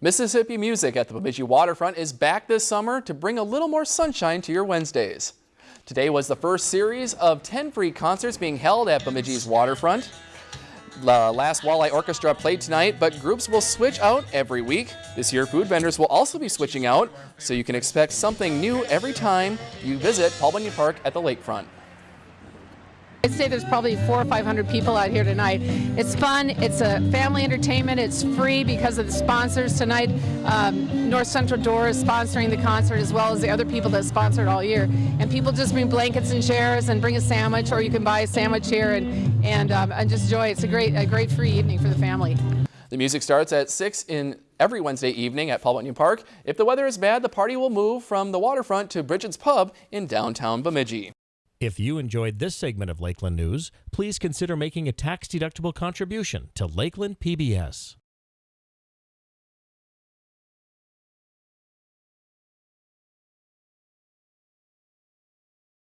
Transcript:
Mississippi Music at the Bemidji Waterfront is back this summer to bring a little more sunshine to your Wednesdays. Today was the first series of 10 free concerts being held at Bemidji's waterfront. The last Walleye Orchestra played tonight, but groups will switch out every week. This year, food vendors will also be switching out, so you can expect something new every time you visit Paul Bunyan Park at the lakefront. I'd say there's probably four or 500 people out here tonight. It's fun. It's a family entertainment. It's free because of the sponsors tonight. Um, North Central Door is sponsoring the concert as well as the other people that sponsored all year. And people just bring blankets and chairs and bring a sandwich, or you can buy a sandwich here and and, um, and just enjoy. It's a great a great free evening for the family. The music starts at 6 in every Wednesday evening at Paul Bunyan Park. If the weather is bad, the party will move from the waterfront to Brigid's Pub in downtown Bemidji. If you enjoyed this segment of Lakeland News, please consider making a tax-deductible contribution to Lakeland PBS.